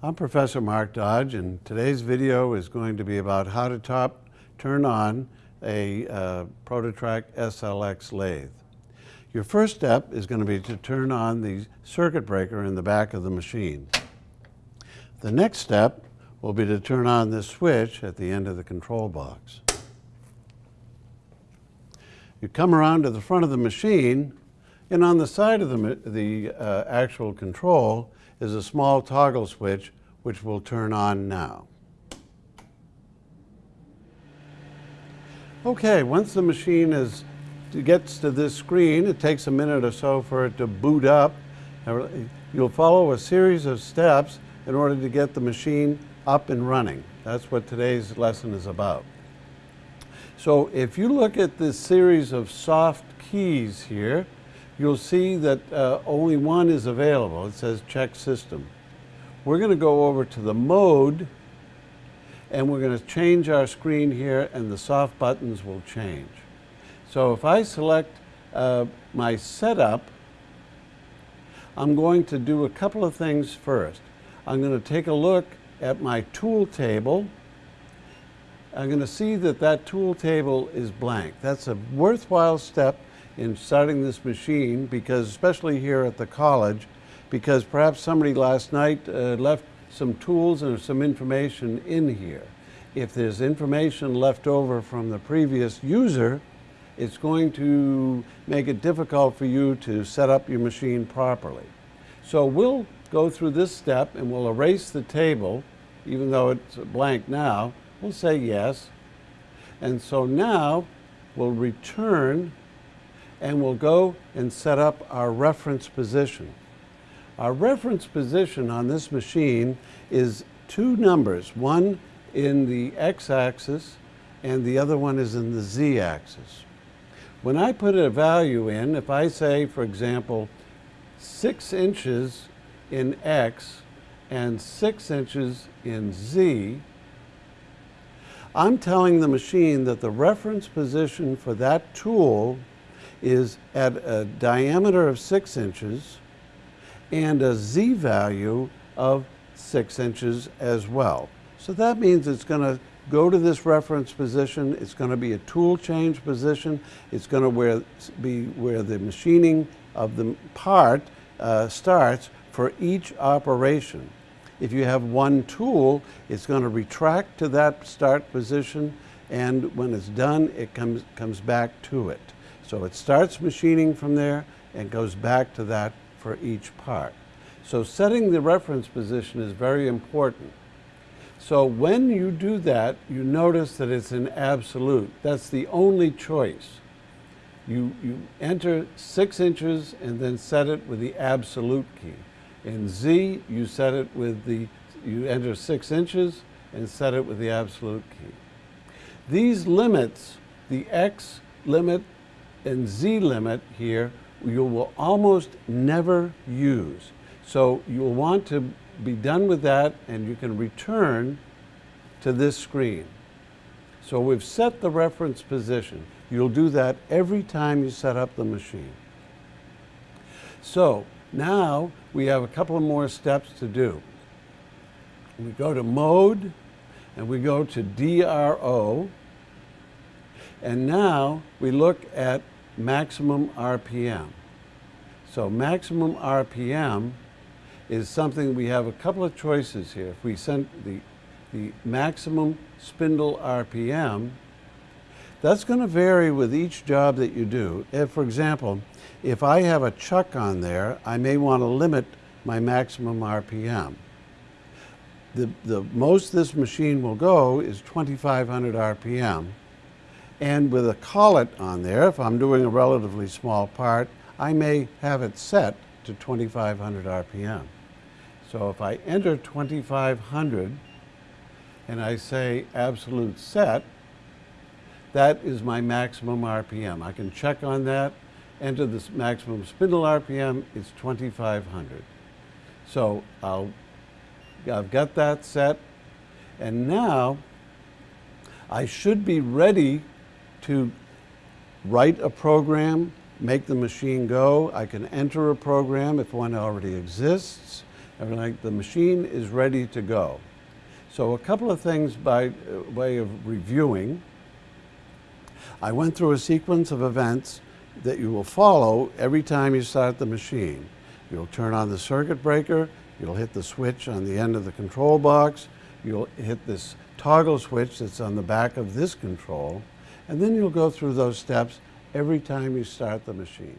I'm Professor Mark Dodge and today's video is going to be about how to top turn on a uh, ProtoTRAK SLX lathe. Your first step is going to be to turn on the circuit breaker in the back of the machine. The next step will be to turn on this switch at the end of the control box. You come around to the front of the machine and on the side of the, the uh, actual control is a small toggle switch which we'll turn on now. Okay, once the machine is, gets to this screen, it takes a minute or so for it to boot up. You'll follow a series of steps in order to get the machine up and running. That's what today's lesson is about. So if you look at this series of soft keys here, you'll see that uh, only one is available. It says check system. We're going to go over to the mode and we're going to change our screen here and the soft buttons will change. So if I select uh, my setup, I'm going to do a couple of things first. I'm going to take a look at my tool table. I'm going to see that that tool table is blank. That's a worthwhile step in starting this machine because especially here at the college because perhaps somebody last night uh, left some tools and some information in here. If there's information left over from the previous user, it's going to make it difficult for you to set up your machine properly. So we'll go through this step and we'll erase the table, even though it's blank now. We'll say yes. And so now we'll return and we'll go and set up our reference position. Our reference position on this machine is two numbers, one in the x-axis and the other one is in the z-axis. When I put a value in, if I say, for example, six inches in x and six inches in z, I'm telling the machine that the reference position for that tool is at a diameter of six inches and a Z value of six inches as well. So that means it's going to go to this reference position. It's going to be a tool change position. It's going to where, be where the machining of the part uh, starts for each operation. If you have one tool, it's going to retract to that start position and when it's done, it comes, comes back to it. So it starts machining from there and goes back to that for each part. So setting the reference position is very important. So when you do that, you notice that it's an absolute. That's the only choice. You, you enter six inches and then set it with the absolute key. In Z, you set it with the, you enter six inches and set it with the absolute key. These limits, the X limit and Z limit here you will almost never use. So you'll want to be done with that and you can return to this screen. So we've set the reference position. You'll do that every time you set up the machine. So now we have a couple more steps to do. We go to mode and we go to DRO and now we look at maximum RPM. So maximum RPM is something we have a couple of choices here. If we send the, the maximum spindle RPM, that's going to vary with each job that you do. If, for example, if I have a chuck on there, I may want to limit my maximum RPM. The, the most this machine will go is 2,500 RPM. And with a collet on there, if I'm doing a relatively small part, I may have it set to 2500 RPM. So if I enter 2500 and I say absolute set, that is my maximum RPM. I can check on that, enter the maximum spindle RPM, it's 2500. So I'll, I've got that set, and now I should be ready to write a program, make the machine go. I can enter a program if one already exists. and like the machine is ready to go. So a couple of things by way of reviewing. I went through a sequence of events that you will follow every time you start the machine. You'll turn on the circuit breaker, you'll hit the switch on the end of the control box, you'll hit this toggle switch that's on the back of this control, and then you'll go through those steps every time you start the machine.